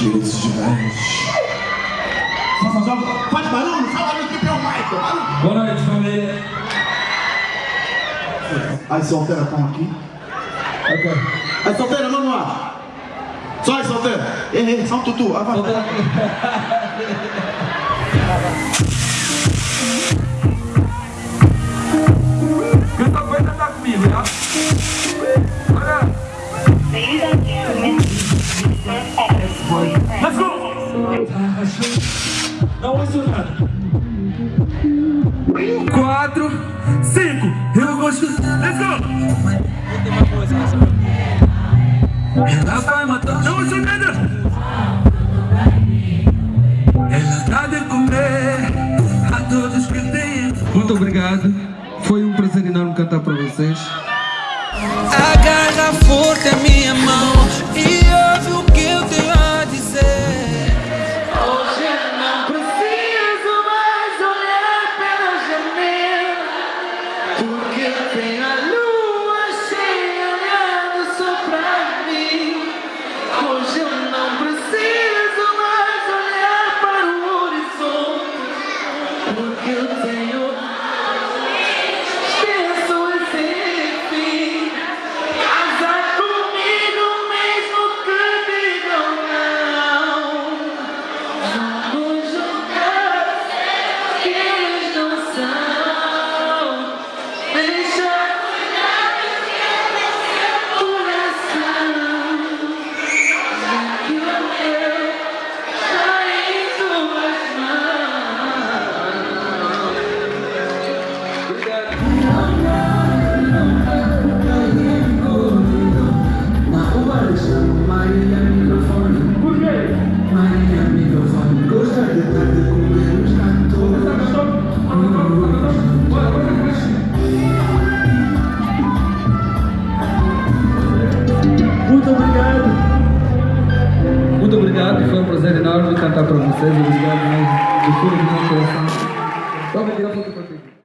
Direitos de grandes. Faça jogo. Faz barulho, fala no que é o Michael. Boa noite, família. As solteiras estão aqui. Ok. As solteiras, vamos lá. Só as solteiras. Ei, ei, só um tutu. Ah, Não ouço nada. Quatro, cinco, eu gosto. Let's go! Ela vai matar. Não ouço nada. Ela dá de comer a todos que têm. Muito obrigado. Foi um prazer enorme cantar para vocês. Agarra forte look good, say Muito obrigado, foi um prazer enorme cantar para vocês. Obrigado mesmo, do fundo do meu coração. Só me tirar foto ti.